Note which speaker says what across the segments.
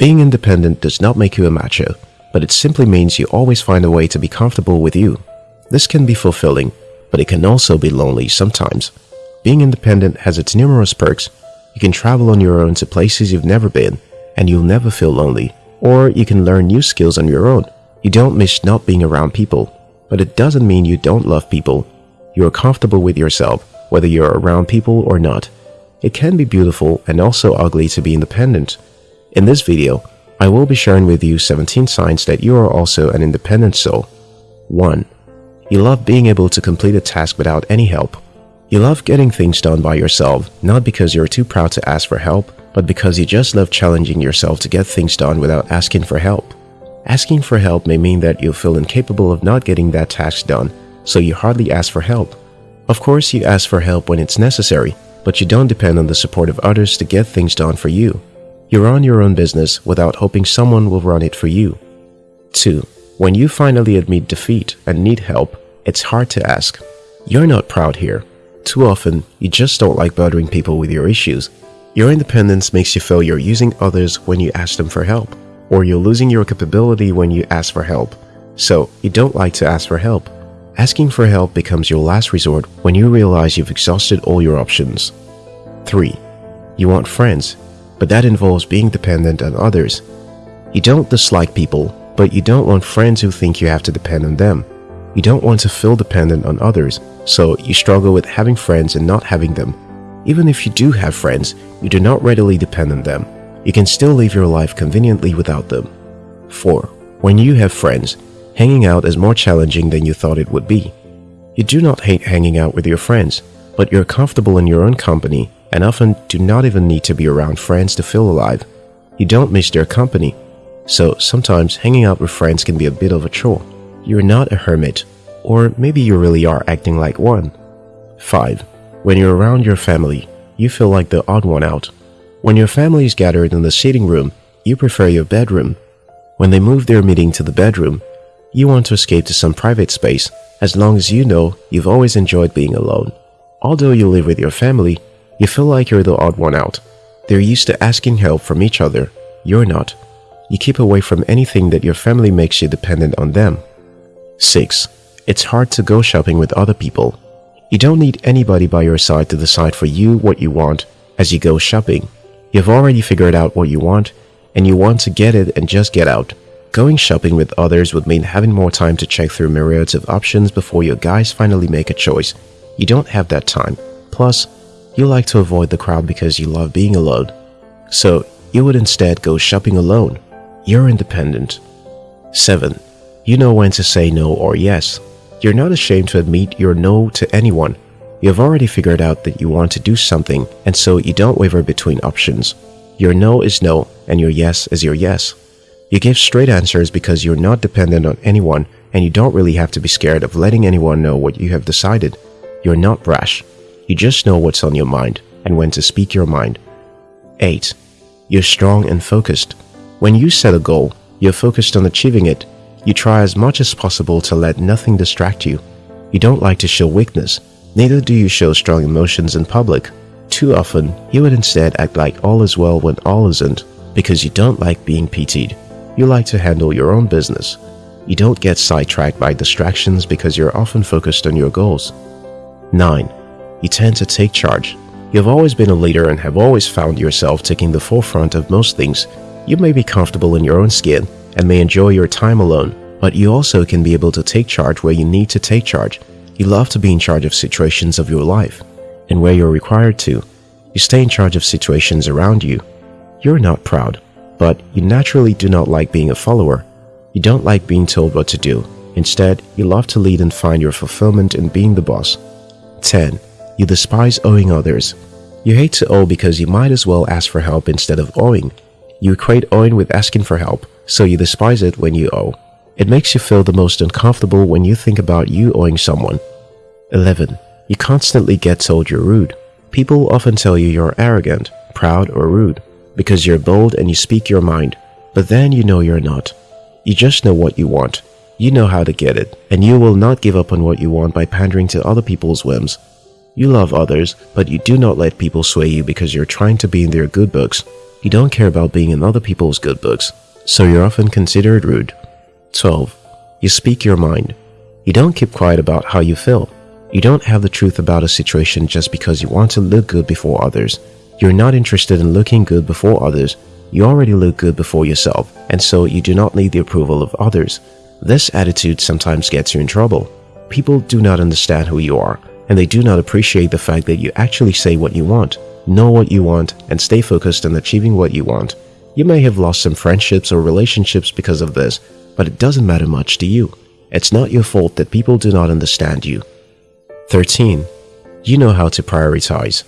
Speaker 1: Being independent does not make you a macho, but it simply means you always find a way to be comfortable with you. This can be fulfilling, but it can also be lonely sometimes. Being independent has its numerous perks. You can travel on your own to places you've never been, and you'll never feel lonely. Or you can learn new skills on your own. You don't miss not being around people, but it doesn't mean you don't love people. You're comfortable with yourself, whether you're around people or not. It can be beautiful and also ugly to be independent. In this video, I will be sharing with you 17 signs that you are also an independent soul. 1. You love being able to complete a task without any help. You love getting things done by yourself, not because you're too proud to ask for help, but because you just love challenging yourself to get things done without asking for help. Asking for help may mean that you feel incapable of not getting that task done, so you hardly ask for help. Of course, you ask for help when it's necessary, but you don't depend on the support of others to get things done for you. You run your own business without hoping someone will run it for you. 2. When you finally admit defeat and need help, it's hard to ask. You're not proud here. Too often, you just don't like bothering people with your issues. Your independence makes you feel you're using others when you ask them for help, or you're losing your capability when you ask for help. So, you don't like to ask for help. Asking for help becomes your last resort when you realize you've exhausted all your options. 3. You want friends, but that involves being dependent on others. You don't dislike people, but you don't want friends who think you have to depend on them. You don't want to feel dependent on others, so you struggle with having friends and not having them. Even if you do have friends, you do not readily depend on them. You can still live your life conveniently without them. 4. When you have friends, hanging out is more challenging than you thought it would be. You do not hate hanging out with your friends, but you're comfortable in your own company and often do not even need to be around friends to feel alive. You don't miss their company, so sometimes hanging out with friends can be a bit of a chore. You're not a hermit, or maybe you really are acting like one. 5. When you're around your family, you feel like the odd one out. When your family is gathered in the sitting room, you prefer your bedroom. When they move their meeting to the bedroom, you want to escape to some private space as long as you know you've always enjoyed being alone. Although you live with your family, you feel like you're the odd one out. They're used to asking help from each other. You're not. You keep away from anything that your family makes you dependent on them. 6. It's hard to go shopping with other people. You don't need anybody by your side to decide for you what you want as you go shopping. You've already figured out what you want and you want to get it and just get out. Going shopping with others would mean having more time to check through myriads of options before your guys finally make a choice. You don't have that time. Plus, you like to avoid the crowd because you love being alone. So, you would instead go shopping alone. You're independent. 7. You know when to say no or yes. You're not ashamed to admit your no to anyone. You've already figured out that you want to do something and so you don't waver between options. Your no is no and your yes is your yes. You give straight answers because you're not dependent on anyone and you don't really have to be scared of letting anyone know what you have decided. You're not brash. You just know what's on your mind and when to speak your mind. 8. You're strong and focused. When you set a goal, you're focused on achieving it. You try as much as possible to let nothing distract you. You don't like to show weakness, neither do you show strong emotions in public. Too often, you would instead act like all is well when all isn't because you don't like being pitied. You like to handle your own business. You don't get sidetracked by distractions because you're often focused on your goals. 9 you tend to take charge. You've always been a leader and have always found yourself taking the forefront of most things. You may be comfortable in your own skin and may enjoy your time alone, but you also can be able to take charge where you need to take charge. You love to be in charge of situations of your life, and where you're required to, you stay in charge of situations around you. You're not proud, but you naturally do not like being a follower. You don't like being told what to do. Instead, you love to lead and find your fulfillment in being the boss. 10. You despise owing others. You hate to owe because you might as well ask for help instead of owing. You equate owing with asking for help, so you despise it when you owe. It makes you feel the most uncomfortable when you think about you owing someone. 11. You constantly get told you're rude. People often tell you you're arrogant, proud, or rude because you're bold and you speak your mind, but then you know you're not. You just know what you want. You know how to get it, and you will not give up on what you want by pandering to other people's whims. You love others, but you do not let people sway you because you're trying to be in their good books. You don't care about being in other people's good books, so you're often considered rude. 12. You speak your mind. You don't keep quiet about how you feel. You don't have the truth about a situation just because you want to look good before others. You're not interested in looking good before others. You already look good before yourself, and so you do not need the approval of others. This attitude sometimes gets you in trouble. People do not understand who you are, and they do not appreciate the fact that you actually say what you want, know what you want, and stay focused on achieving what you want. You may have lost some friendships or relationships because of this, but it doesn't matter much to you. It's not your fault that people do not understand you. 13. You know how to prioritize.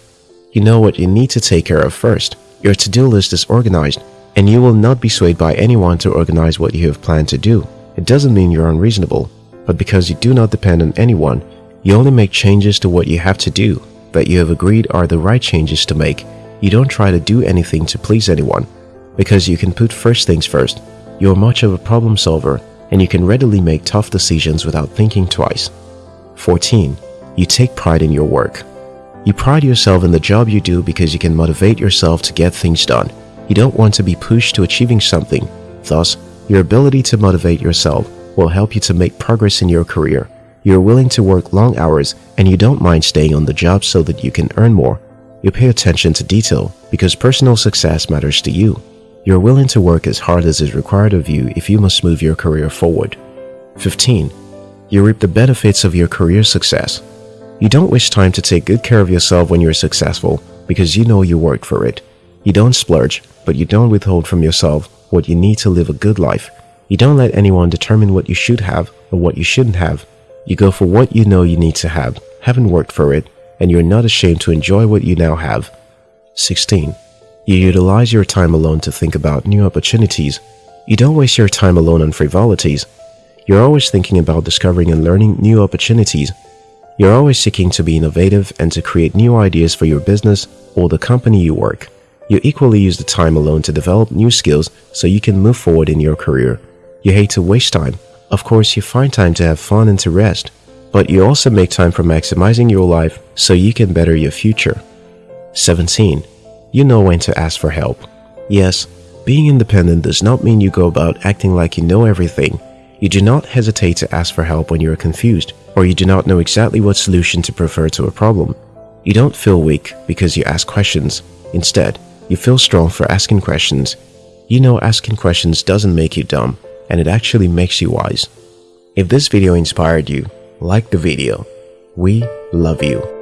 Speaker 1: You know what you need to take care of first. Your to-do list is organized, and you will not be swayed by anyone to organize what you have planned to do. It doesn't mean you're unreasonable, but because you do not depend on anyone, you only make changes to what you have to do that you have agreed are the right changes to make. You don't try to do anything to please anyone, because you can put first things first. You're much of a problem solver, and you can readily make tough decisions without thinking twice. 14. You take pride in your work. You pride yourself in the job you do because you can motivate yourself to get things done. You don't want to be pushed to achieving something. Thus, your ability to motivate yourself will help you to make progress in your career. You're willing to work long hours and you don't mind staying on the job so that you can earn more. You pay attention to detail because personal success matters to you. You're willing to work as hard as is required of you if you must move your career forward. 15. You reap the benefits of your career success. You don't waste time to take good care of yourself when you're successful because you know you worked for it. You don't splurge, but you don't withhold from yourself what you need to live a good life. You don't let anyone determine what you should have or what you shouldn't have. You go for what you know you need to have, haven't worked for it, and you're not ashamed to enjoy what you now have. 16. You utilize your time alone to think about new opportunities. You don't waste your time alone on frivolities. You're always thinking about discovering and learning new opportunities you're always seeking to be innovative and to create new ideas for your business or the company you work. You equally use the time alone to develop new skills so you can move forward in your career. You hate to waste time. Of course, you find time to have fun and to rest. But you also make time for maximizing your life so you can better your future. 17. You know when to ask for help. Yes, being independent does not mean you go about acting like you know everything. You do not hesitate to ask for help when you are confused or you do not know exactly what solution to prefer to a problem. You don't feel weak because you ask questions. Instead, you feel strong for asking questions. You know asking questions doesn't make you dumb, and it actually makes you wise. If this video inspired you, like the video. We love you.